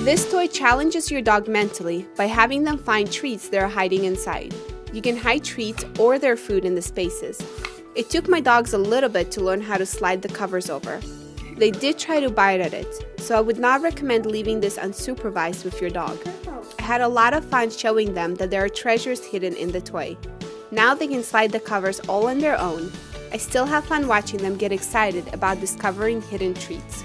This toy challenges your dog mentally by having them find treats that are hiding inside. You can hide treats or their food in the spaces. It took my dogs a little bit to learn how to slide the covers over. They did try to bite at it, so I would not recommend leaving this unsupervised with your dog. I had a lot of fun showing them that there are treasures hidden in the toy. Now they can slide the covers all on their own. I still have fun watching them get excited about discovering hidden treats.